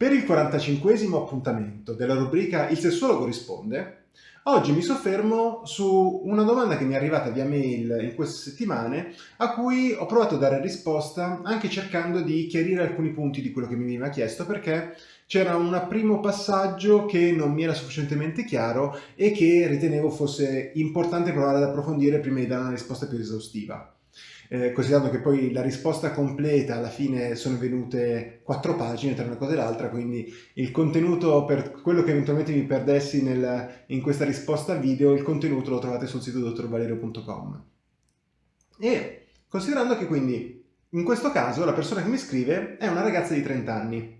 Per il 45 appuntamento della rubrica Il sessuologo risponde, oggi mi soffermo su una domanda che mi è arrivata via mail in queste settimane a cui ho provato a dare risposta anche cercando di chiarire alcuni punti di quello che mi veniva chiesto perché c'era un primo passaggio che non mi era sufficientemente chiaro e che ritenevo fosse importante provare ad approfondire prima di dare una risposta più esaustiva eh, considerando che poi la risposta completa alla fine sono venute quattro pagine tra una cosa e l'altra, quindi il contenuto per quello che eventualmente mi perdessi nel, in questa risposta video, il contenuto lo trovate sul sito dottorvalerio.com. E considerando che quindi in questo caso la persona che mi scrive è una ragazza di 30 anni,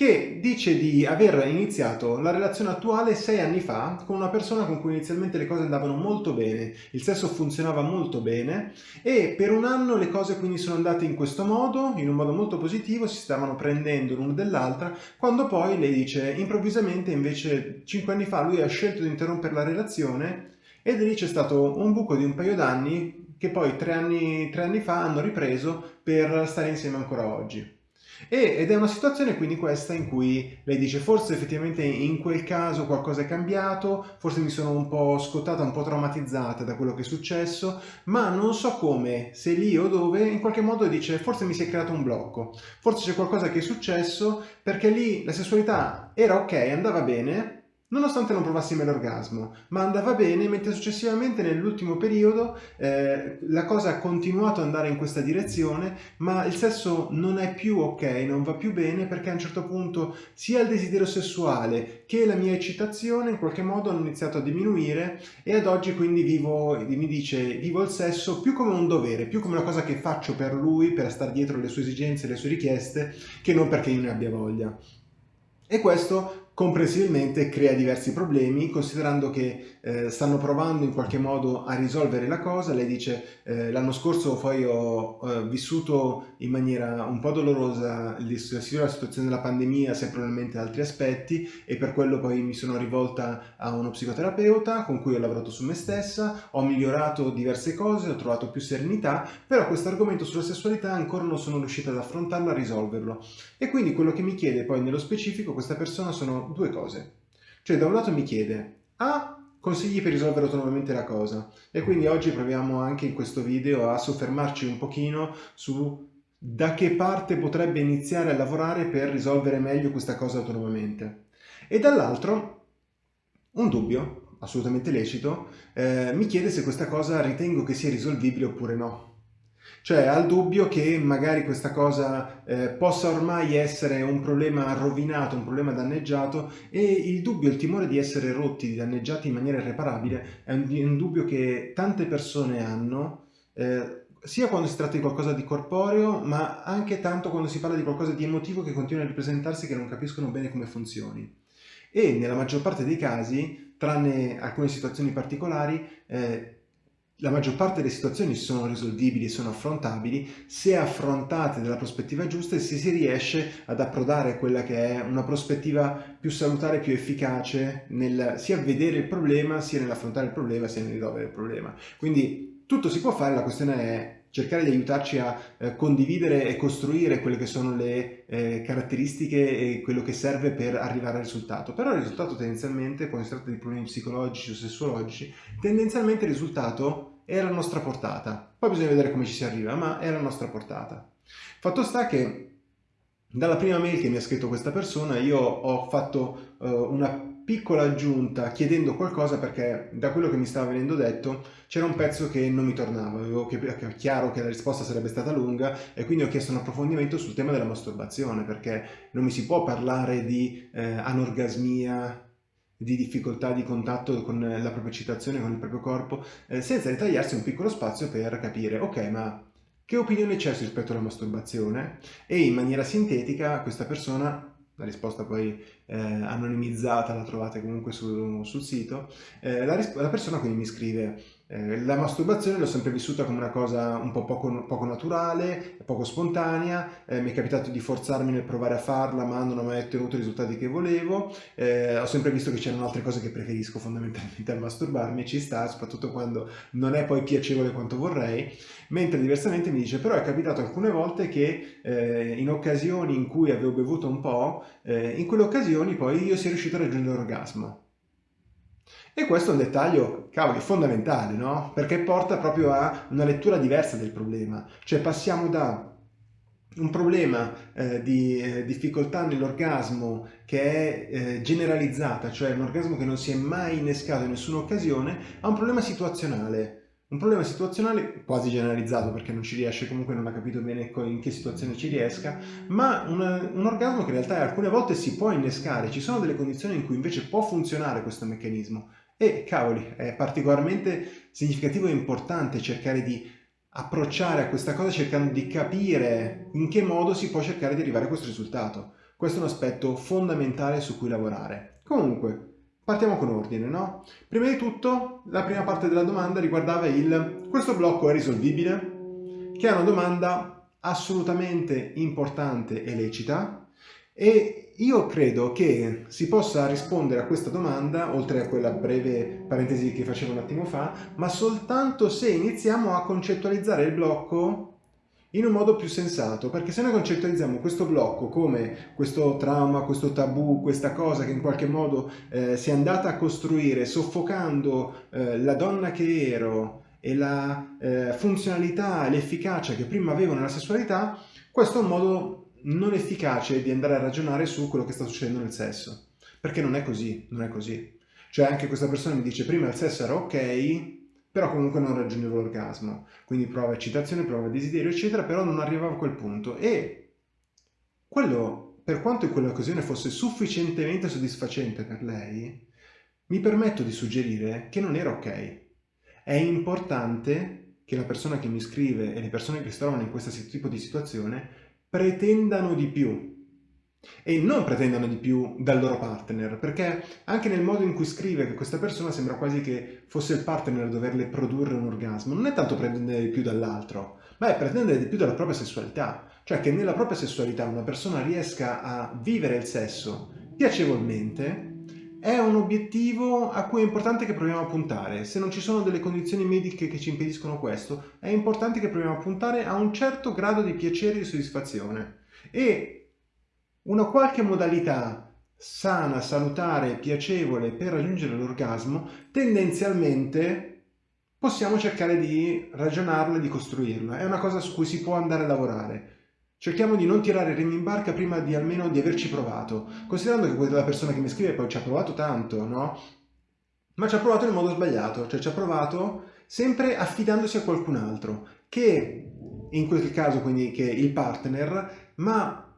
che dice di aver iniziato la relazione attuale sei anni fa con una persona con cui inizialmente le cose andavano molto bene, il sesso funzionava molto bene e per un anno le cose quindi sono andate in questo modo, in un modo molto positivo, si stavano prendendo l'una dell'altra, quando poi lei dice improvvisamente invece cinque anni fa lui ha scelto di interrompere la relazione ed lì c'è stato un buco di un paio d'anni che poi tre anni, tre anni fa hanno ripreso per stare insieme ancora oggi. E, ed è una situazione quindi questa in cui lei dice forse effettivamente in quel caso qualcosa è cambiato, forse mi sono un po' scottata, un po' traumatizzata da quello che è successo, ma non so come, se lì o dove, in qualche modo dice forse mi si è creato un blocco, forse c'è qualcosa che è successo perché lì la sessualità era ok, andava bene, nonostante non provassi mai l'orgasmo, ma andava bene, mentre successivamente nell'ultimo periodo eh, la cosa ha continuato ad andare in questa direzione, ma il sesso non è più ok, non va più bene, perché a un certo punto sia il desiderio sessuale che la mia eccitazione in qualche modo hanno iniziato a diminuire e ad oggi quindi vivo, mi dice, vivo il sesso più come un dovere, più come una cosa che faccio per lui, per stare dietro le sue esigenze, le sue richieste, che non perché io ne abbia voglia. E questo comprensibilmente crea diversi problemi considerando che eh, stanno provando in qualche modo a risolvere la cosa. Lei dice eh, l'anno scorso poi ho eh, vissuto in maniera un po' dolorosa la situazione della pandemia sia probabilmente altri aspetti e per quello poi mi sono rivolta a uno psicoterapeuta con cui ho lavorato su me stessa. Ho migliorato diverse cose ho trovato più serenità però questo argomento sulla sessualità ancora non sono riuscita ad affrontarlo a risolverlo. E quindi quello che mi chiede poi nello specifico questa persona sono due cose. Cioè da un lato mi chiede, A, consigli per risolvere autonomamente la cosa e quindi oggi proviamo anche in questo video a soffermarci un pochino su da che parte potrebbe iniziare a lavorare per risolvere meglio questa cosa autonomamente. E dall'altro un dubbio, assolutamente lecito, eh, mi chiede se questa cosa ritengo che sia risolvibile oppure no. Cioè ha il dubbio che magari questa cosa eh, possa ormai essere un problema rovinato, un problema danneggiato e il dubbio, il timore di essere rotti, danneggiati in maniera irreparabile è un, un dubbio che tante persone hanno eh, sia quando si tratta di qualcosa di corporeo ma anche tanto quando si parla di qualcosa di emotivo che continua a ripresentarsi che non capiscono bene come funzioni. E nella maggior parte dei casi, tranne alcune situazioni particolari, eh, la maggior parte delle situazioni sono risolvibili sono affrontabili se affrontate dalla prospettiva giusta e se si riesce ad approdare quella che è una prospettiva più salutare, più efficace nel sia vedere il problema, sia nell'affrontare il problema, sia nel risolvere il problema. Quindi tutto si può fare, la questione è cercare di aiutarci a eh, condividere e costruire quelle che sono le eh, caratteristiche e quello che serve per arrivare al risultato. Però il risultato tendenzialmente, quando si tratta di problemi psicologici o sessuologici, tendenzialmente il risultato è alla nostra portata. Poi bisogna vedere come ci si arriva, ma è alla nostra portata. Fatto sta che dalla prima mail che mi ha scritto questa persona io ho fatto uh, una piccola aggiunta chiedendo qualcosa perché da quello che mi stava venendo detto c'era un pezzo che non mi tornava, avevo chiaro che la risposta sarebbe stata lunga e quindi ho chiesto un approfondimento sul tema della masturbazione perché non mi si può parlare di eh, anorgasmia, di difficoltà di contatto con la propria citazione, con il proprio corpo, eh, senza ritagliarsi un piccolo spazio per capire ok ma che opinione c'è rispetto alla masturbazione? E in maniera sintetica questa persona la risposta poi eh, anonimizzata la trovate comunque su, sul sito, eh, la, la, persona quindi mi scrive Eh, la masturbazione l'ho sempre vissuta come una cosa un po' poco, poco naturale, poco spontanea, eh, mi è capitato di forzarmi nel provare a farla ma non ho mai ottenuto i risultati che volevo, eh, ho sempre visto che c'erano altre cose che preferisco fondamentalmente al masturbarmi, ci sta, soprattutto quando non è poi piacevole quanto vorrei, mentre diversamente mi dice però è capitato alcune volte che in occasioni in cui avevo bevuto un po', in quelle occasioni poi io sia riuscito a raggiungere l'orgasmo. E questo è un dettaglio, cavoli, fondamentale, no? Perché porta proprio a una lettura diversa del problema. Cioè passiamo da un problema eh, di eh, difficoltà nell'orgasmo che è eh, generalizzata, cioè un orgasmo che non si è mai innescato in nessuna occasione, a un problema situazionale. Un problema situazionale quasi generalizzato perché non ci riesce, comunque non ha capito bene in che situazione ci riesca, ma una, un orgasmo che in realtà alcune volte si può innescare, ci sono delle condizioni in cui invece può funzionare questo meccanismo e cavoli, è particolarmente significativo e importante cercare di approcciare a questa cosa cercando di capire in che modo si può cercare di arrivare a questo risultato. Questo è un aspetto fondamentale su cui lavorare. Comunque, partiamo con ordine, no? Prima di tutto, la prima parte della domanda riguardava il questo blocco è risolvibile? Che è una domanda assolutamente importante e lecita e io credo che si possa rispondere a questa domanda, oltre a quella breve parentesi che facevo un attimo fa, ma soltanto se iniziamo a concettualizzare il blocco in un modo più sensato, perché se noi concettualizziamo questo blocco come questo trauma, questo tabù, questa cosa che in qualche modo eh, si è andata a costruire soffocando eh, la donna che ero e la eh, funzionalità e l'efficacia che prima avevo nella sessualità, questo è un modo non efficace di andare a ragionare su quello che sta succedendo nel sesso. Perché non è così, non è così. Cioè anche questa persona mi dice prima il sesso era ok, però comunque non raggiungevo l'orgasmo. Quindi prova eccitazione, prova desiderio, eccetera, però non arrivava a quel punto. E quello, per quanto in quell'occasione fosse sufficientemente soddisfacente per lei, mi permetto di suggerire che non era ok. È importante che la persona che mi scrive e le persone che si trovano in questo tipo di situazione pretendano di più e non pretendano di più dal loro partner, perché anche nel modo in cui scrive che questa persona sembra quasi che fosse il partner a doverle produrre un orgasmo. Non è tanto pretendere di più dall'altro, ma è pretendere di più dalla propria sessualità. Cioè che nella propria sessualità una persona riesca a vivere il sesso piacevolmente è un obiettivo a cui è importante che proviamo a puntare. Se non ci sono delle condizioni mediche che ci impediscono questo, è importante che proviamo a puntare a un certo grado di piacere e di soddisfazione. E una qualche modalità sana, salutare, piacevole per raggiungere l'orgasmo, tendenzialmente possiamo cercare di ragionarla e di costruirla. È una cosa su cui si può andare a lavorare. Cerchiamo di non tirare remi in barca prima di almeno di averci provato, considerando che quella persona che mi scrive poi ci ha provato tanto, no? Ma ci ha provato nel modo sbagliato, cioè ci ha provato sempre affidandosi a qualcun altro, che in quel caso quindi che il partner, ma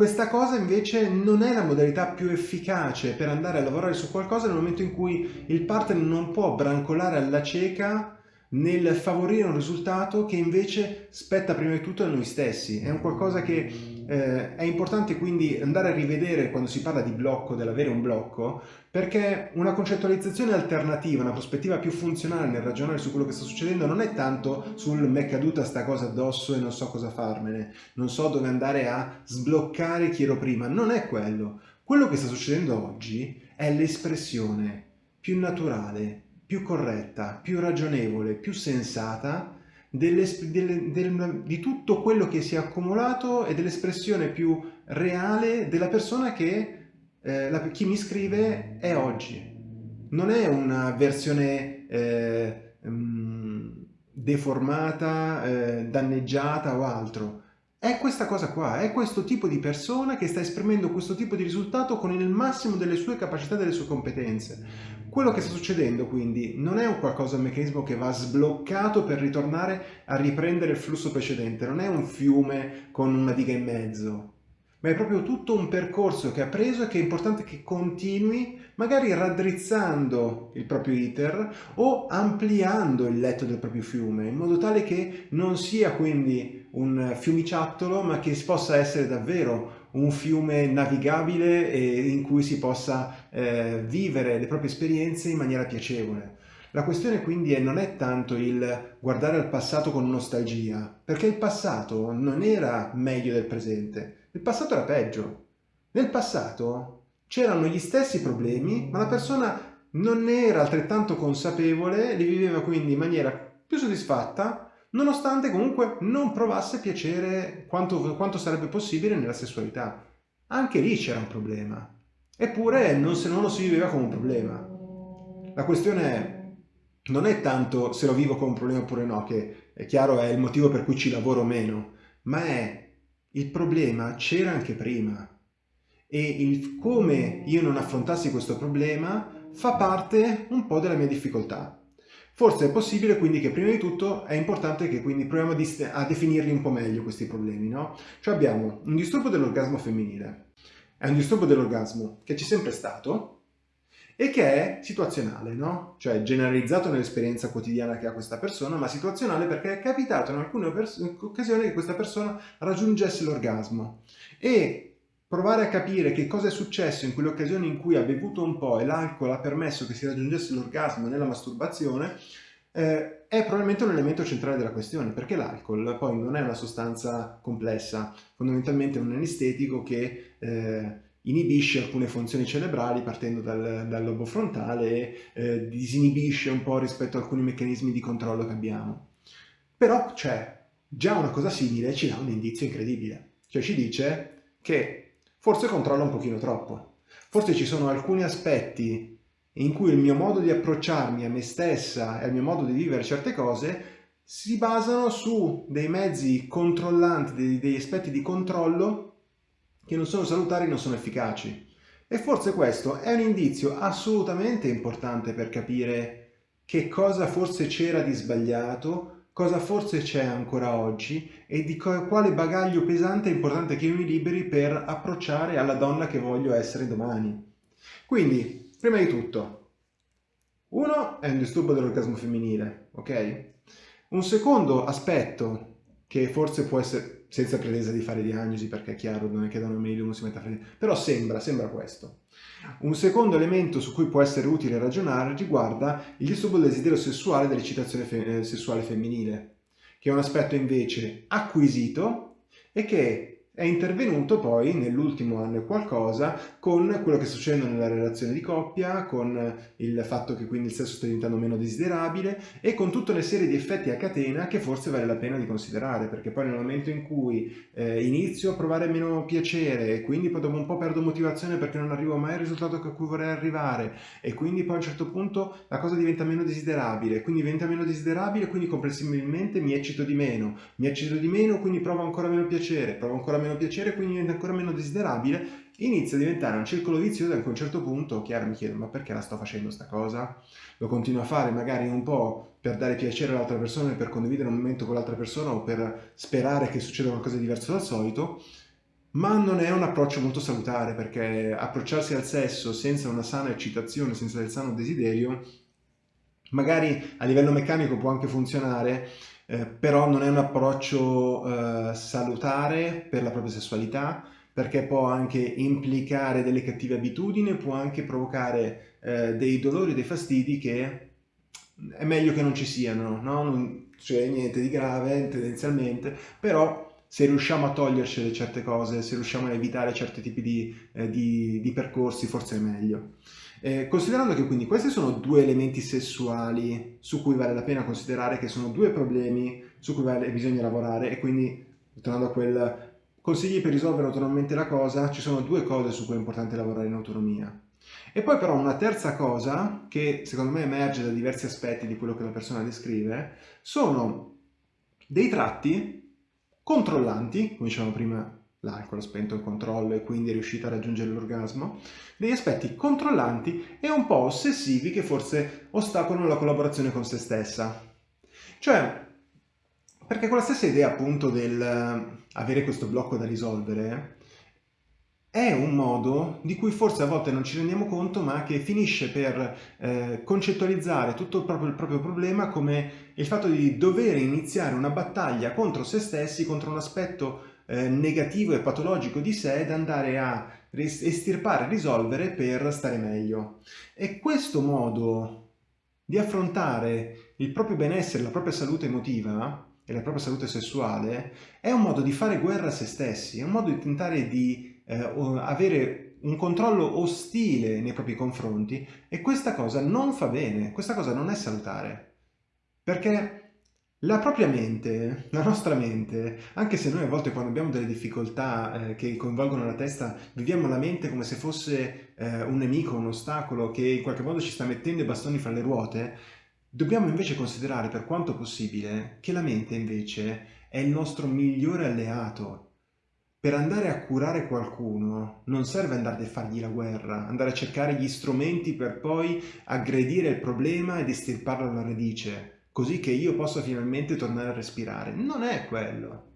questa cosa invece non è la modalità più efficace per andare a lavorare su qualcosa nel momento in cui il partner non può brancolare alla cieca nel favorire un risultato che invece spetta prima di tutto a noi stessi. È un qualcosa che eh, è importante quindi andare a rivedere quando si parla di blocco, dell'avere un blocco, perché una concettualizzazione alternativa, una prospettiva più funzionale nel ragionare su quello che sta succedendo non è tanto sul mi è caduta sta cosa addosso e non so cosa farmene, non so dove andare a sbloccare chi ero prima, non è quello. Quello che sta succedendo oggi è l'espressione più naturale, più corretta, più ragionevole, più sensata delle, delle, del, di tutto quello che si è accumulato e dell'espressione più reale della persona che eh, la, chi mi scrive è oggi. Non è una versione eh, um, deformata, eh, danneggiata o altro. È questa cosa qua, è questo tipo di persona che sta esprimendo questo tipo di risultato con il massimo delle sue capacità e delle sue competenze. Quello che sta succedendo quindi non è un qualcosa, un meccanismo che va sbloccato per ritornare a riprendere il flusso precedente, non è un fiume con una diga in mezzo, ma è proprio tutto un percorso che ha preso e che è importante che continui, magari raddrizzando il proprio iter o ampliando il letto del proprio fiume, in modo tale che non sia quindi un fiumiciattolo, ma che possa essere davvero un fiume navigabile e in cui si possa eh, vivere le proprie esperienze in maniera piacevole. La questione quindi è, non è tanto il guardare al passato con nostalgia, perché il passato non era meglio del presente, il passato era peggio. Nel passato c'erano gli stessi problemi, ma la persona non era altrettanto consapevole, li viveva quindi in maniera più soddisfatta, nonostante comunque non provasse piacere quanto, quanto sarebbe possibile nella sessualità. Anche lì c'era un problema. Eppure non, se non lo si viveva come un problema. La questione è non è tanto se lo vivo come un problema oppure no, che è chiaro è il motivo per cui ci lavoro meno, ma è il problema c'era anche prima e il come io non affrontassi questo problema fa parte un po' della mia difficoltà. Forse è possibile quindi che prima di tutto è importante che quindi proviamo a definirli un po' meglio questi problemi, no? Cioè abbiamo un disturbo dell'orgasmo femminile, è un disturbo dell'orgasmo che c'è sempre stato, e che è situazionale, no? Cioè generalizzato nell'esperienza quotidiana che ha questa persona, ma situazionale perché è capitato in alcune occasioni che questa persona raggiungesse l'orgasmo. E provare a capire che cosa è successo in quelle occasioni in cui ha bevuto un po' e l'alcol ha permesso che si raggiungesse l'orgasmo nella masturbazione, eh, è probabilmente un elemento centrale della questione, perché l'alcol poi non è una sostanza complessa, fondamentalmente è un anestetico che... Eh, inibisce alcune funzioni cerebrali partendo dal, dal lobo frontale e eh, disinibisce un po' rispetto a alcuni meccanismi di controllo che abbiamo. Però c'è già una cosa simile ci dà un indizio incredibile, cioè ci dice che forse controlla un pochino troppo, forse ci sono alcuni aspetti in cui il mio modo di approcciarmi a me stessa e al mio modo di vivere certe cose si basano su dei mezzi controllanti, dei, degli aspetti di controllo che non sono salutari non sono efficaci. E forse questo è un indizio assolutamente importante per capire che cosa forse c'era di sbagliato, cosa forse c'è ancora oggi e di quale bagaglio pesante e importante che io mi liberi per approcciare alla donna che voglio essere domani. Quindi, prima di tutto, uno è un disturbo dell'orgasmo femminile, ok? Un secondo aspetto che forse può essere senza pretesa di fare diagnosi perché è chiaro, non è che da una mail uno si mette a fare però sembra, sembra questo. Un secondo elemento su cui può essere utile ragionare riguarda il disturbo del desiderio sessuale dell'eccitazione fe eh, sessuale femminile, che è un aspetto invece acquisito e che è intervenuto poi nell'ultimo anno e qualcosa con quello che sta succedendo nella relazione di coppia, con il fatto che quindi il sesso sta diventando meno desiderabile e con tutta una serie di effetti a catena che forse vale la pena di considerare perché poi nel momento in cui eh, inizio a provare meno piacere e quindi poi dopo un po' perdo motivazione perché non arrivo mai al risultato a cui vorrei arrivare e quindi poi a un certo punto la cosa diventa meno desiderabile, quindi diventa meno desiderabile quindi comprensibilmente mi eccito di meno, mi eccito di meno quindi provo ancora meno piacere, provo ancora meno piacere quindi diventa ancora meno desiderabile inizia a diventare un circolo vizioso e a un certo punto chiaro mi chiedo ma perché la sto facendo sta cosa? Lo continuo a fare magari un po' per dare piacere all'altra persona e per condividere un momento con l'altra persona o per sperare che succeda qualcosa di diverso dal solito ma non è un approccio molto salutare perché approcciarsi al sesso senza una sana eccitazione, senza il sano desiderio magari a livello meccanico può anche funzionare eh, però non è un approccio eh, salutare per la propria sessualità perché può anche implicare delle cattive abitudini, può anche provocare eh, dei dolori, dei fastidi che è meglio che non ci siano, no? non c'è niente di grave tendenzialmente, però se riusciamo a togliercele certe cose, se riusciamo a evitare certi tipi di, eh, di, di percorsi, forse è meglio. Eh, considerando che quindi questi sono due elementi sessuali su cui vale la pena considerare che sono due problemi su cui vale, bisogna lavorare e quindi, tornando a quel consigli per risolvere autonomamente la cosa, ci sono due cose su cui è importante lavorare in autonomia. E poi però una terza cosa, che secondo me emerge da diversi aspetti di quello che la persona descrive, sono dei tratti controllanti, come dicevamo prima l'alcol ha spento il controllo e quindi è riuscita a raggiungere l'orgasmo, degli aspetti controllanti e un po' ossessivi che forse ostacolano la collaborazione con se stessa. Cioè, perché con la stessa idea appunto del eh, avere questo blocco da risolvere è un modo di cui forse a volte non ci rendiamo conto ma che finisce per eh, concettualizzare tutto il proprio, il proprio, problema come il fatto di dover iniziare una battaglia contro se stessi, contro un aspetto eh, negativo e patologico di sé da andare a estirpare, risolvere per stare meglio. E questo modo di affrontare il proprio benessere, la propria salute emotiva e la propria salute sessuale è un modo di fare guerra a se stessi, è un modo di tentare di eh, avere un controllo ostile nei propri confronti e questa cosa non fa bene, questa cosa non è salutare. Perché la propria mente, la nostra mente, anche se noi a volte quando abbiamo delle difficoltà eh, che coinvolgono la testa, viviamo la mente come se fosse eh, un nemico, un ostacolo che in qualche modo ci sta mettendo i bastoni fra le ruote, dobbiamo invece considerare per quanto possibile che la mente invece è il nostro migliore alleato. Per andare a curare qualcuno non serve andare a fargli la guerra, andare a cercare gli strumenti per poi aggredire il problema e distirparlo alla radice così che io possa finalmente tornare a respirare. Non è quello.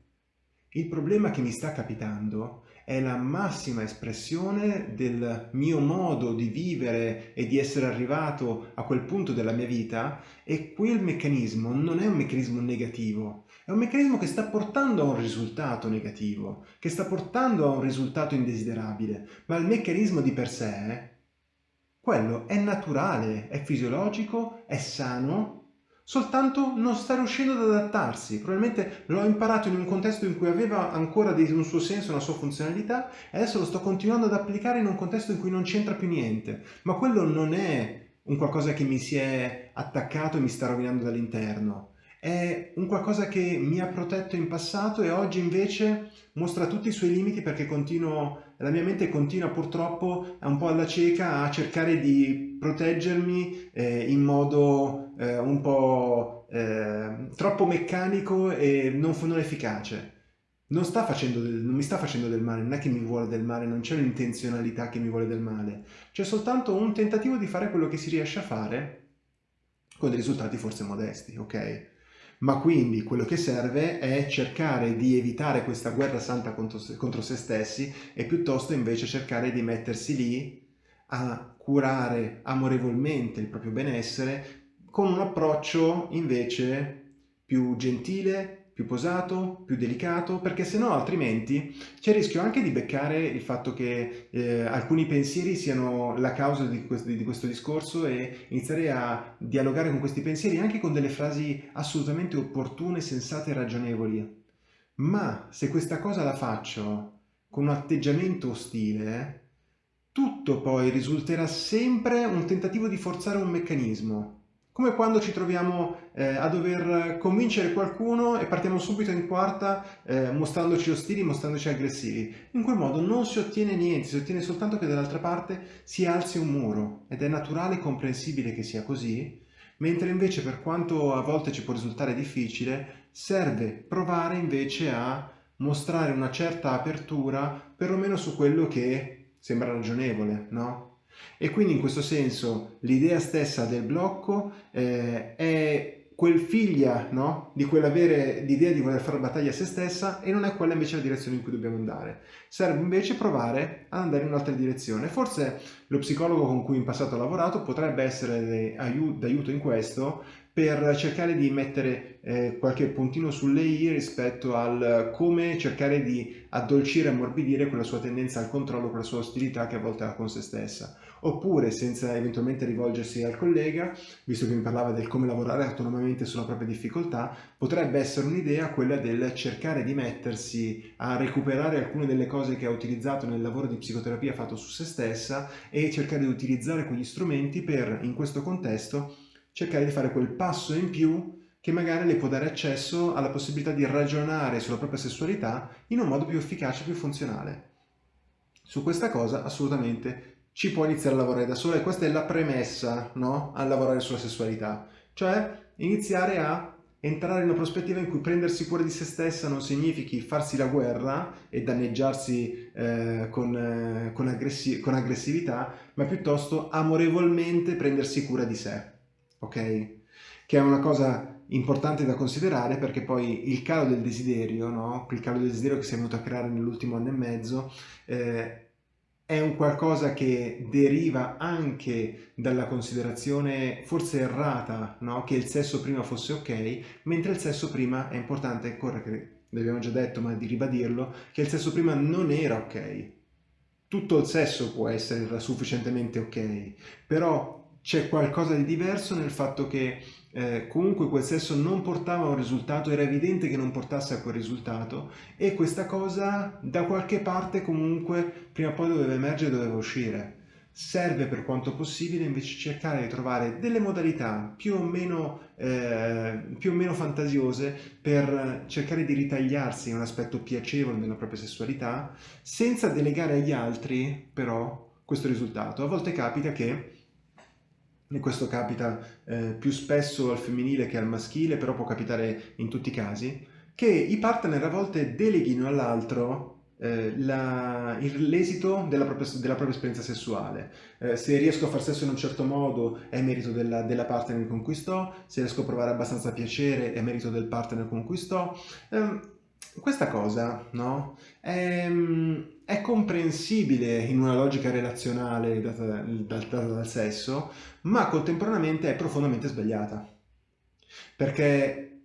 Il problema che mi sta capitando è la massima espressione del mio modo di vivere e di essere arrivato a quel punto della mia vita e quel meccanismo non è un meccanismo negativo, è un meccanismo che sta portando a un risultato negativo, che sta portando a un risultato indesiderabile, ma il meccanismo di per sé, quello è naturale, è fisiologico, è sano soltanto non sta riuscendo ad adattarsi. Probabilmente l'ho imparato in un contesto in cui aveva ancora un suo senso, una sua funzionalità e adesso lo sto continuando ad applicare in un contesto in cui non c'entra più niente. Ma quello non è un qualcosa che mi si è attaccato e mi sta rovinando dall'interno. È un qualcosa che mi ha protetto in passato e oggi invece mostra tutti i suoi limiti perché continuo, la mia mente continua purtroppo un po' alla cieca a cercare di proteggermi eh, in modo eh, un po' eh, troppo meccanico e non, non efficace. Non, sta facendo del, non mi sta facendo del male, non è che mi vuole del male, non c'è un'intenzionalità che mi vuole del male, c'è soltanto un tentativo di fare quello che si riesce a fare con dei risultati forse modesti, ok? Ma quindi quello che serve è cercare di evitare questa guerra santa contro se, contro se stessi e piuttosto invece cercare di mettersi lì a curare amorevolmente il proprio benessere con un approccio invece più gentile, più posato, più delicato, perché se no altrimenti c'è il rischio anche di beccare il fatto che eh, alcuni pensieri siano la causa di questo, di questo, discorso e iniziare a dialogare con questi pensieri anche con delle frasi assolutamente opportune, sensate e ragionevoli. Ma se questa cosa la faccio con un atteggiamento ostile, tutto poi risulterà sempre un tentativo di forzare un meccanismo come quando ci troviamo eh, a dover convincere qualcuno e partiamo subito in quarta eh, mostrandoci ostili, mostrandoci aggressivi. In quel modo non si ottiene niente, si ottiene soltanto che dall'altra parte si alzi un muro ed è naturale e comprensibile che sia così, mentre invece per quanto a volte ci può risultare difficile, serve provare invece a mostrare una certa apertura perlomeno su quello che sembra ragionevole, no? E quindi in questo senso l'idea stessa del blocco eh, è quel figlia no? di quell'avere l'idea di voler fare battaglia a se stessa e non è quella invece la direzione in cui dobbiamo andare. Serve invece provare ad andare in un'altra direzione. Forse lo psicologo con cui in passato ho lavorato potrebbe essere d'aiuto in questo per cercare di mettere eh, qualche puntino sulle i rispetto al come cercare di addolcire e ammorbidire quella sua tendenza al controllo, quella sua ostilità che a volte ha con se stessa. Oppure, senza eventualmente rivolgersi al collega, visto che mi parlava del come lavorare autonomamente sulla propria difficoltà, potrebbe essere un'idea quella del cercare di mettersi a recuperare alcune delle cose che ha utilizzato nel lavoro di psicoterapia fatto su se stessa e cercare di utilizzare quegli strumenti per, in questo contesto, cercare di fare quel passo in più che magari le può dare accesso alla possibilità di ragionare sulla propria sessualità in un modo più efficace più funzionale. Su questa cosa assolutamente ci può iniziare a lavorare da sola e questa è la premessa no? a lavorare sulla sessualità, cioè iniziare a entrare in una prospettiva in cui prendersi cura di se stessa non significhi farsi la guerra e danneggiarsi eh, con, eh, con, aggressi con aggressività, ma piuttosto amorevolmente prendersi cura di sé ok? Che è una cosa importante da considerare perché poi il calo del desiderio, no? il calo del desiderio che si è venuto a creare nell'ultimo anno e mezzo, eh, è un qualcosa che deriva anche dalla considerazione forse errata no? che il sesso prima fosse ok, mentre il sesso prima è importante, ancora che l'abbiamo già detto ma di ribadirlo, che il sesso prima non era ok. Tutto il sesso può essere sufficientemente ok, però c'è qualcosa di diverso nel fatto che eh, comunque quel sesso non portava a un risultato, era evidente che non portasse a quel risultato e questa cosa da qualche parte comunque prima o poi doveva emergere, doveva uscire. Serve per quanto possibile invece cercare di trovare delle modalità più o meno, eh, più o meno fantasiose per cercare di ritagliarsi un aspetto piacevole della propria sessualità senza delegare agli altri però questo risultato. A volte capita che questo capita eh, più spesso al femminile che al maschile, però può capitare in tutti i casi, che i partner a volte deleghino all'altro eh, l'esito della, della propria, esperienza sessuale. Eh, se riesco a far sesso in un certo modo è merito della, della partner con cui sto, se riesco a provare abbastanza piacere è merito del partner con cui sto. Eh, questa cosa no, è, è, comprensibile in una logica relazionale data, data dal sesso, ma contemporaneamente è profondamente sbagliata. Perché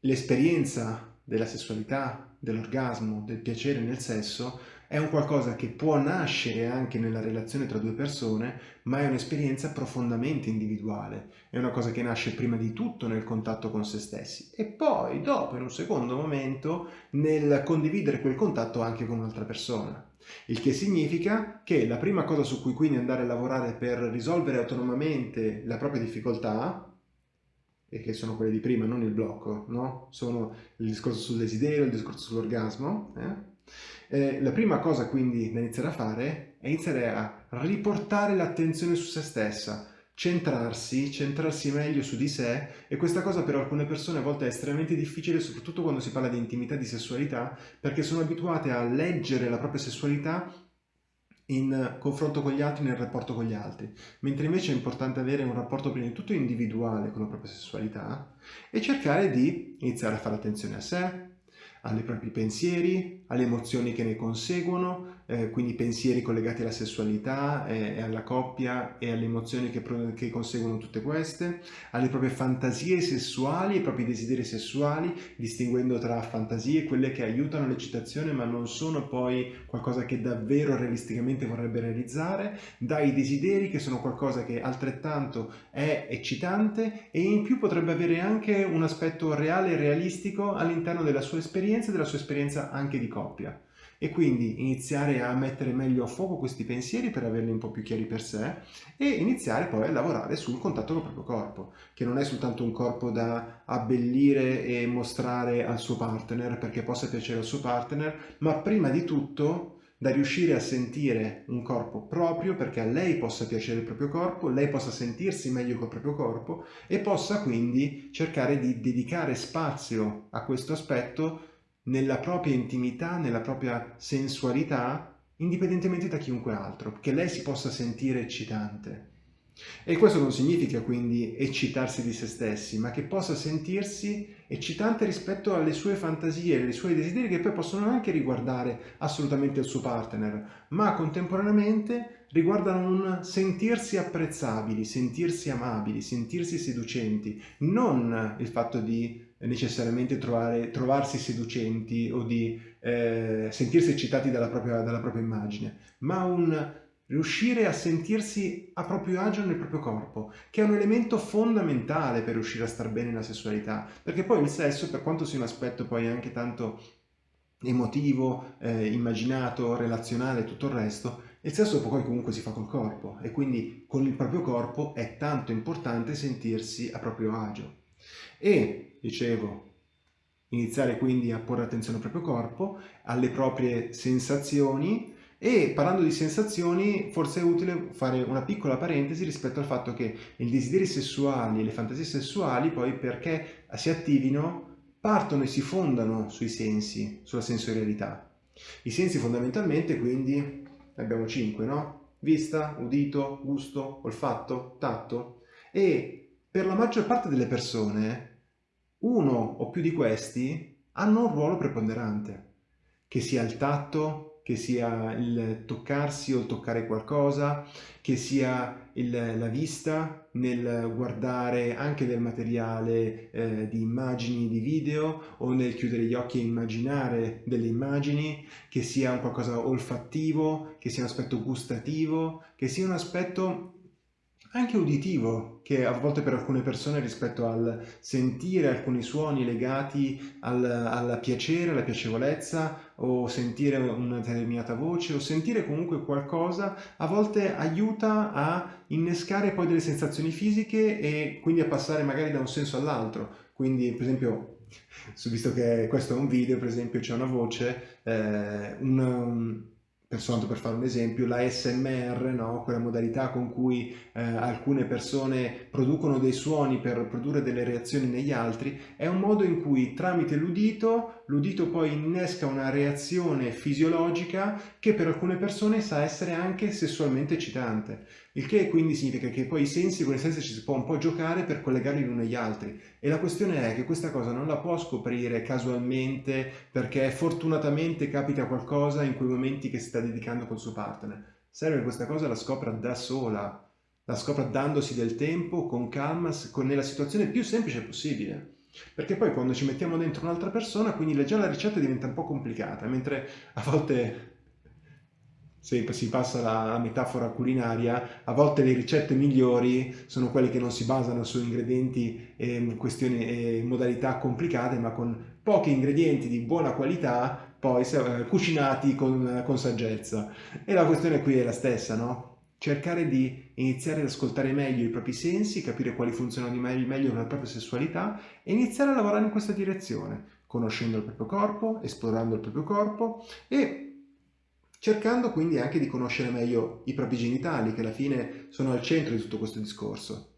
l'esperienza della sessualità, dell'orgasmo, del piacere nel sesso è un qualcosa che può nascere anche nella relazione tra due persone, ma è un'esperienza profondamente individuale, è una cosa che nasce prima di tutto nel contatto con se stessi e poi dopo, in un secondo momento, nel condividere quel contatto anche con un'altra persona. Il che significa che la prima cosa su cui quindi andare a lavorare per risolvere autonomamente la propria difficoltà, e che sono quelle di prima, non il blocco, no? Sono il discorso sul desiderio, il discorso sull'orgasmo, eh? Eh, la prima cosa quindi da iniziare a fare è iniziare a riportare l'attenzione su se stessa, centrarsi, centrarsi meglio su di sé. E questa cosa per alcune persone a volte è estremamente difficile soprattutto quando si parla di intimità, di sessualità perché sono abituate a leggere la propria sessualità in confronto con gli altri, nel rapporto con gli altri, mentre invece è importante avere un rapporto prima di tutto individuale con la propria sessualità e cercare di iniziare a fare attenzione a sé, ai propri pensieri, alle emozioni che ne conseguono, eh, quindi pensieri collegati alla sessualità e, e alla coppia e alle emozioni che, che, conseguono tutte queste, alle proprie fantasie sessuali, ai propri desideri sessuali, distinguendo tra fantasie, quelle che aiutano l'eccitazione ma non sono poi qualcosa che davvero realisticamente vorrebbe realizzare, dai desideri che sono qualcosa che altrettanto è eccitante e in più potrebbe avere anche un aspetto reale e realistico all'interno della sua esperienza e della sua esperienza anche di coppia e quindi iniziare a mettere meglio a fuoco questi pensieri per averli un po' più chiari per sé e iniziare poi a lavorare sul contatto con il proprio corpo, che non è soltanto un corpo da abbellire e mostrare al suo partner perché possa piacere al suo partner, ma prima di tutto da riuscire a sentire un corpo proprio perché a lei possa piacere il proprio corpo, lei possa sentirsi meglio col proprio corpo e possa quindi cercare di dedicare spazio a questo aspetto nella propria intimità, nella propria sensualità, indipendentemente da chiunque altro, che lei si possa sentire eccitante. E questo non significa quindi eccitarsi di se stessi, ma che possa sentirsi eccitante rispetto alle sue fantasie, ai suoi desideri che poi possono anche riguardare assolutamente il suo partner, ma contemporaneamente riguardano un sentirsi apprezzabili, sentirsi amabili, sentirsi seducenti, non il fatto di necessariamente trovare, trovarsi seducenti o di eh, sentirsi eccitati dalla propria, dalla propria immagine, ma un riuscire a sentirsi a proprio agio nel proprio corpo, che è un elemento fondamentale per riuscire a star bene nella sessualità, perché poi il sesso, per quanto sia un aspetto poi anche tanto emotivo, eh, immaginato, relazionale e tutto il resto, il sesso poi comunque si fa col corpo e quindi con il proprio corpo è tanto importante sentirsi a proprio agio. E, dicevo, iniziare quindi a porre attenzione al proprio corpo, alle proprie sensazioni e parlando di sensazioni forse è utile fare una piccola parentesi rispetto al fatto che i desideri sessuali e le fantasie sessuali poi perché si attivino partono e si fondano sui sensi, sulla sensorialità. I sensi fondamentalmente quindi abbiamo cinque, no? Vista, udito, gusto, olfatto, tatto e per la maggior parte delle persone uno o più di questi hanno un ruolo preponderante, che sia il tatto, che sia il toccarsi o il toccare qualcosa, che sia il, la vista nel guardare anche del materiale eh, di immagini, di video o nel chiudere gli occhi e immaginare delle immagini, che sia un qualcosa olfattivo, che sia un aspetto gustativo, che sia un aspetto anche uditivo, che a volte per alcune persone rispetto al sentire alcuni suoni legati al, al piacere, alla piacevolezza, o sentire una determinata voce, o sentire comunque qualcosa, a volte aiuta a innescare poi delle sensazioni fisiche e quindi a passare magari da un senso all'altro. Quindi, per esempio, visto che questo è un video, per esempio, c'è una voce, eh, un soltanto per fare un esempio, la SMR, no? quella modalità con cui eh, alcune persone producono dei suoni per produrre delle reazioni negli altri, è un modo in cui tramite l'udito, l'udito poi innesca una reazione fisiologica che per alcune persone sa essere anche sessualmente eccitante. Il che quindi significa che poi i sensi, con i sensi ci si può un po' giocare per collegarli l'uno agli altri. E la questione è che questa cosa non la può scoprire casualmente perché fortunatamente capita qualcosa in quei momenti che si sta dedicando col suo partner. Serve che questa cosa la scopra da sola, la scopra dandosi del tempo, con calma, con, nella situazione più semplice possibile. Perché poi quando ci mettiamo dentro un'altra persona, quindi già la ricetta diventa un po' complicata, mentre a volte se si passa la metafora culinaria, a volte le ricette migliori sono quelle che non si basano su ingredienti e questioni e modalità complicate, ma con pochi ingredienti di buona qualità, poi eh, cucinati con, con saggezza. E la questione qui è la stessa, no? Cercare di iniziare ad ascoltare meglio i propri sensi, capire quali funzionano meglio nella propria sessualità e iniziare a lavorare in questa direzione, conoscendo il proprio corpo, esplorando il proprio corpo e cercando quindi anche di conoscere meglio i propri genitali, che alla fine sono al centro di tutto questo discorso.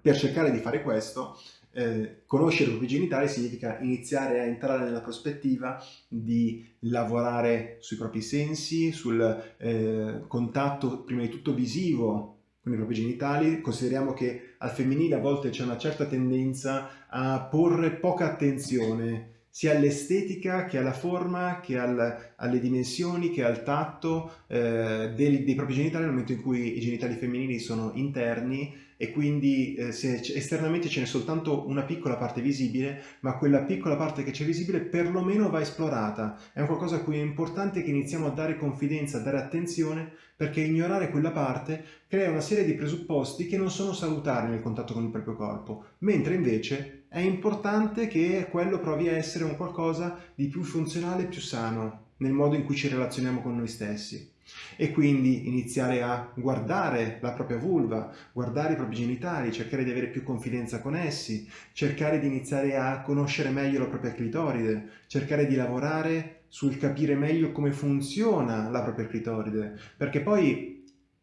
Per cercare di fare questo, eh, conoscere i propri genitali significa iniziare a entrare nella prospettiva di lavorare sui propri sensi, sul eh, contatto prima di tutto visivo con i propri genitali. Consideriamo che al femminile a volte c'è una certa tendenza a porre poca attenzione sia all'estetica che alla forma, che al, alle dimensioni, che al tatto eh, dei, dei, propri genitali nel momento in cui i genitali femminili sono interni e quindi eh, se esternamente ce n'è soltanto una piccola parte visibile, ma quella piccola parte che c'è visibile perlomeno va esplorata. È un qualcosa a cui è importante che iniziamo a dare confidenza, a dare attenzione, perché ignorare quella parte crea una serie di presupposti che non sono salutari nel contatto con il proprio corpo, mentre invece è importante che quello provi a essere un qualcosa di più funzionale più sano nel modo in cui ci relazioniamo con noi stessi. E quindi iniziare a guardare la propria vulva, guardare i propri genitali, cercare di avere più confidenza con essi, cercare di iniziare a conoscere meglio la propria clitoride, cercare di lavorare sul capire meglio come funziona la propria clitoride, perché poi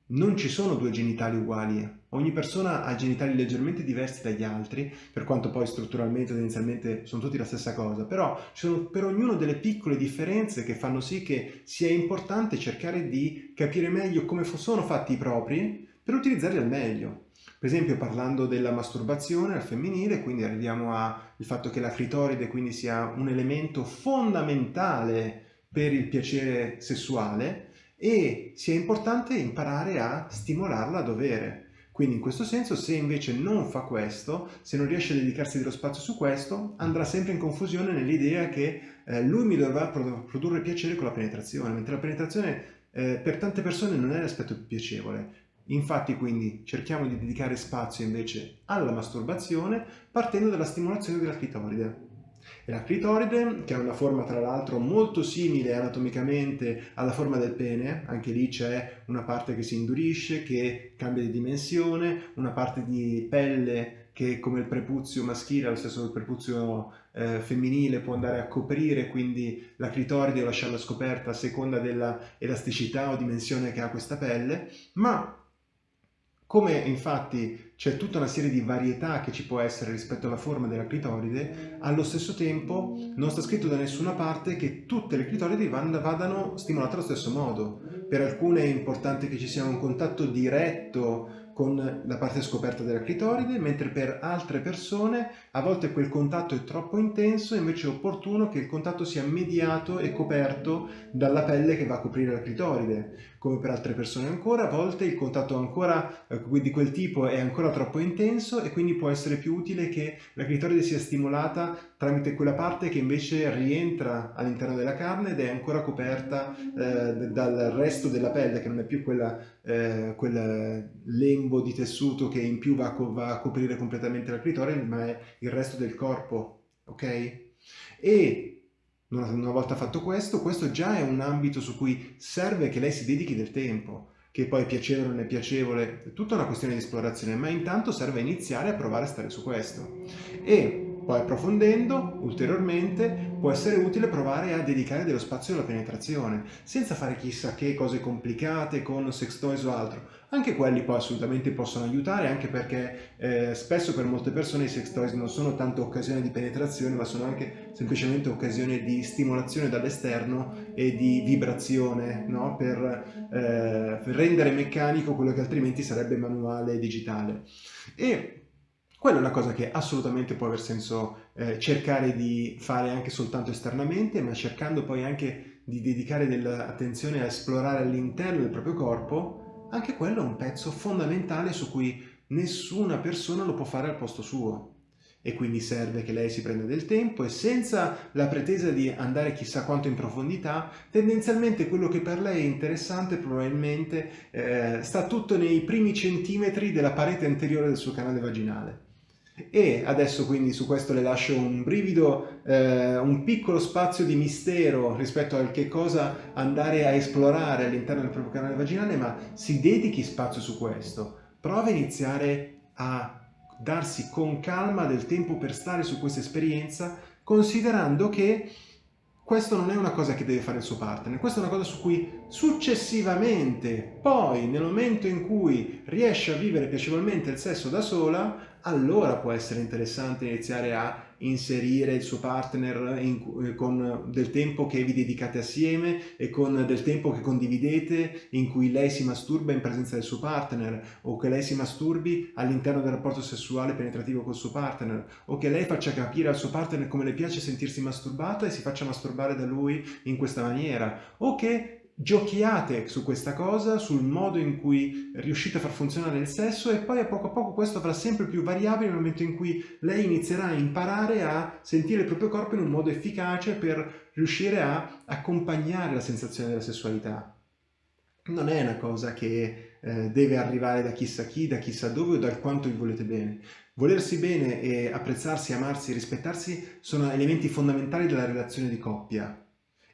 non ci sono due genitali uguali, ogni persona ha genitali leggermente diversi dagli altri, per quanto poi strutturalmente tendenzialmente sono tutti la stessa cosa, però ci sono per ognuno delle piccole differenze che fanno sì che sia importante cercare di capire meglio come sono fatti i propri per utilizzarli al meglio. Per esempio parlando della masturbazione al femminile, quindi arriviamo al fatto che la clitoride quindi sia un elemento fondamentale per il piacere sessuale, e sia importante imparare a stimolarla a dovere. Quindi in questo senso se invece non fa questo, se non riesce a dedicarsi dello spazio su questo, andrà sempre in confusione nell'idea che eh, lui mi dovrà produrre piacere con la penetrazione, mentre la penetrazione eh, per tante persone non è l'aspetto più piacevole. Infatti quindi cerchiamo di dedicare spazio invece alla masturbazione partendo dalla stimolazione della clitoride. La clitoride, che ha una forma tra l'altro molto simile anatomicamente alla forma del pene, anche lì c'è una parte che si indurisce, che cambia di dimensione, una parte di pelle che come il prepuzio maschile, lo stesso il prepuzio eh, femminile può andare a coprire quindi la clitoride o lasciarla scoperta a seconda della elasticità o dimensione che ha questa pelle, ma come infatti c'è tutta una serie di varietà che ci può essere rispetto alla forma della clitoride, allo stesso tempo non sta scritto da nessuna parte che tutte le clitoridi vadano stimolate allo stesso modo. Per alcune è importante che ci sia un contatto diretto con la parte scoperta della clitoride, mentre per altre persone a volte quel contatto è troppo intenso e invece è opportuno che il contatto sia mediato e coperto dalla pelle che va a coprire la clitoride. Come per altre persone ancora, a volte il contatto ancora eh, di quel tipo è ancora troppo intenso e quindi può essere più utile che la clitoride sia stimolata tramite quella parte che invece rientra all'interno della carne ed è ancora coperta eh, dal resto della pelle, che non è più quella, eh, quel lembo di tessuto che in più va a, va a coprire completamente la clitoride, ma è il resto del corpo, ok? E una volta fatto questo, questo già è un ambito su cui serve che lei si dedichi del tempo, che poi è piacevole o non è piacevole, è tutta una questione di esplorazione, ma intanto serve iniziare a provare a stare su questo. E poi approfondendo ulteriormente può essere utile provare a dedicare dello spazio alla penetrazione, senza fare chissà che cose complicate con sex toys o altro. Anche quelli poi assolutamente possono aiutare, anche perché eh, spesso per molte persone i sex toys non sono tanto occasioni di penetrazione, ma sono anche semplicemente occasioni di stimolazione dall'esterno e di vibrazione, no? per, eh, per rendere meccanico quello che altrimenti sarebbe manuale e digitale. E quella è una cosa che assolutamente può aver senso eh, cercare di fare anche soltanto esternamente, ma cercando poi anche di dedicare dell'attenzione a esplorare all'interno del proprio corpo, anche quello è un pezzo fondamentale su cui nessuna persona lo può fare al posto suo. E quindi serve che lei si prenda del tempo e senza la pretesa di andare chissà quanto in profondità, tendenzialmente quello che per lei è interessante probabilmente eh, sta tutto nei primi centimetri della parete anteriore del suo canale vaginale. E adesso quindi su questo le lascio un brivido, eh, un piccolo spazio di mistero rispetto a che cosa andare a esplorare all'interno del proprio canale vaginale, ma si dedichi spazio su questo. Prova a iniziare a darsi con calma del tempo per stare su questa esperienza, considerando che questo non è una cosa che deve fare il suo partner, questa è una cosa su cui successivamente, poi nel momento in cui riesce a vivere piacevolmente il sesso da sola, allora può essere interessante iniziare a inserire il suo partner in, eh, con del tempo che vi dedicate assieme e con del tempo che condividete in cui lei si masturba in presenza del suo partner o che lei si masturbi all'interno del rapporto sessuale penetrativo col suo partner o che lei faccia capire al suo partner come le piace sentirsi masturbata e si faccia masturbare da lui in questa maniera o che giochiate su questa cosa, sul modo in cui riuscite a far funzionare il sesso e poi a poco a poco questo avrà sempre più variabili nel momento in cui lei inizierà a imparare a sentire il proprio corpo in un modo efficace per riuscire a accompagnare la sensazione della sessualità. Non è una cosa che eh, deve arrivare da chissà chi, da chissà dove o dal quanto vi volete bene. Volersi bene e apprezzarsi, amarsi rispettarsi sono elementi fondamentali della relazione di coppia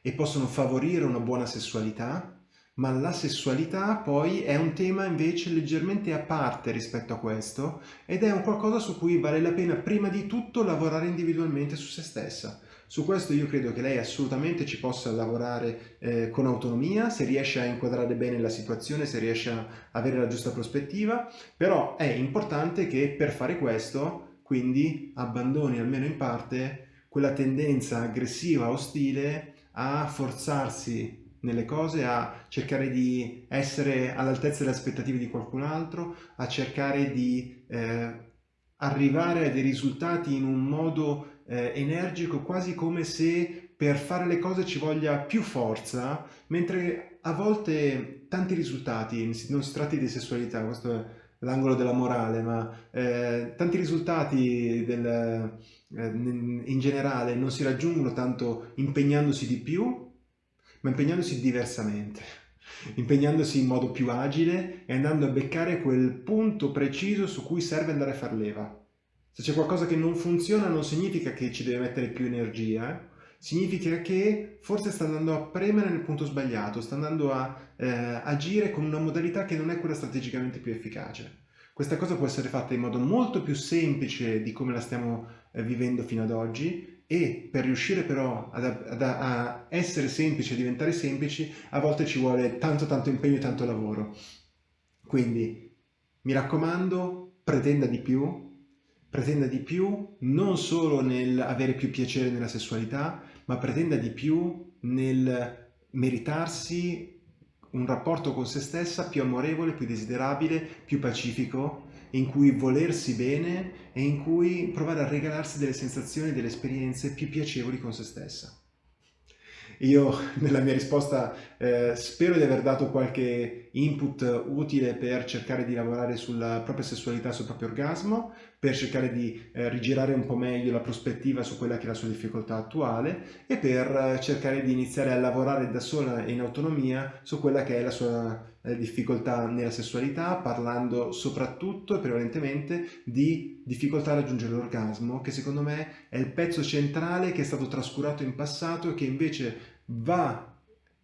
e possono favorire una buona sessualità, ma la sessualità poi è un tema invece leggermente a parte rispetto a questo ed è un qualcosa su cui vale la pena prima di tutto lavorare individualmente su se stessa. Su questo io credo che lei assolutamente ci possa lavorare eh, con autonomia, se riesce a inquadrare bene la situazione, se riesce a avere la giusta prospettiva, però è importante che per fare questo quindi abbandoni almeno in parte quella tendenza aggressiva, ostile a forzarsi nelle cose, a cercare di essere all'altezza delle aspettative di qualcun altro, a cercare di eh, arrivare a dei risultati in un modo eh, energico, quasi come se per fare le cose ci voglia più forza, mentre a volte tanti risultati, non si tratti di sessualità, questo è l'angolo della morale, ma eh, tanti risultati del, in generale non si raggiungono tanto impegnandosi di più, ma impegnandosi diversamente, impegnandosi in modo più agile e andando a beccare quel punto preciso su cui serve andare a far leva. Se c'è qualcosa che non funziona non significa che ci deve mettere più energia, eh? significa che forse sta andando a premere nel punto sbagliato, sta andando a eh, agire con una modalità che non è quella strategicamente più efficace. Questa cosa può essere fatta in modo molto più semplice di come la stiamo eh, vivendo fino ad oggi e per riuscire però ad, ad, a essere semplici, a diventare semplici, a volte ci vuole tanto tanto impegno e tanto lavoro. Quindi mi raccomando, pretenda di più, pretenda di più non solo nel avere più piacere nella sessualità, ma pretenda di più nel meritarsi un rapporto con se stessa più amorevole, più desiderabile, più pacifico, in cui volersi bene e in cui provare a regalarsi delle sensazioni, delle esperienze più piacevoli con se stessa. Io nella mia risposta Eh, spero di aver dato qualche input utile per cercare di lavorare sulla propria sessualità, sul proprio orgasmo, per cercare di eh, rigirare un po' meglio la prospettiva su quella che è la sua difficoltà attuale e per eh, cercare di iniziare a lavorare da sola e in autonomia su quella che è la sua eh, difficoltà nella sessualità, parlando soprattutto e prevalentemente di difficoltà a raggiungere l'orgasmo, che secondo me è il pezzo centrale che è stato trascurato in passato e che invece va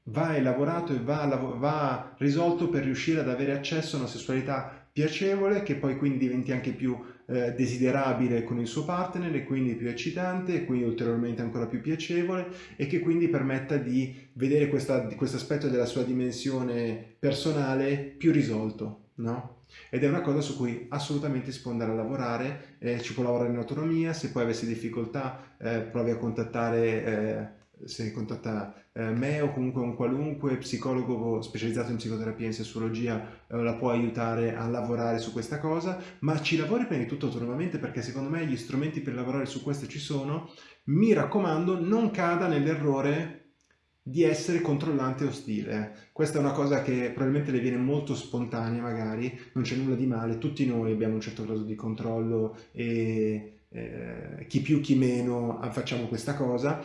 va elaborato e va, va, risolto per riuscire ad avere accesso a una sessualità piacevole che poi quindi diventi anche più eh, desiderabile con il suo partner e quindi più eccitante e quindi ulteriormente ancora più piacevole e che quindi permetta di vedere questo aspetto della sua dimensione personale più risolto, no? Ed è una cosa su cui assolutamente si può andare a lavorare, eh, ci può lavorare in autonomia, se poi avessi difficoltà eh, provi a contattare eh, se contatta eh, me o comunque un qualunque psicologo specializzato in psicoterapia e in sessuologia eh, la può aiutare a lavorare su questa cosa, ma ci lavori prima di tutto autonomamente perché secondo me gli strumenti per lavorare su questo ci sono. Mi raccomando, non cada nell'errore di essere controllante e ostile. Questa è una cosa che probabilmente le viene molto spontanea magari, non c'è nulla di male, tutti noi abbiamo un certo grado di controllo e eh, chi più chi meno facciamo questa cosa,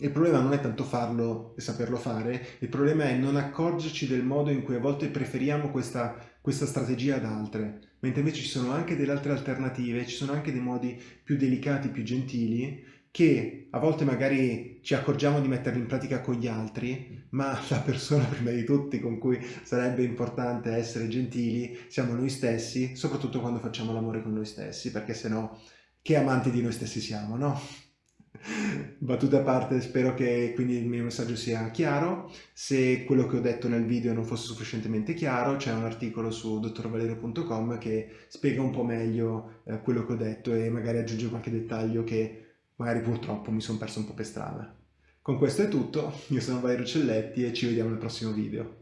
il problema non è tanto farlo e saperlo fare, il problema è non accorgerci del modo in cui a volte preferiamo questa, questa strategia ad altre, mentre invece ci sono anche delle altre alternative, ci sono anche dei modi più delicati, più gentili, che a volte magari ci accorgiamo di metterli in pratica con gli altri, ma la persona prima di tutti con cui sarebbe importante essere gentili siamo noi stessi, soprattutto quando facciamo l'amore con noi stessi, perché sennò che amanti di noi stessi siamo, no? Battute a parte, spero che quindi il mio messaggio sia chiaro. Se quello che ho detto nel video non fosse sufficientemente chiaro, c'è un articolo su dottorvalerio.com che spiega un po' meglio eh, quello che ho detto e magari aggiunge qualche dettaglio che magari purtroppo mi sono perso un po' per strada. Con questo è tutto, io sono Valerio Celletti e ci vediamo nel prossimo video.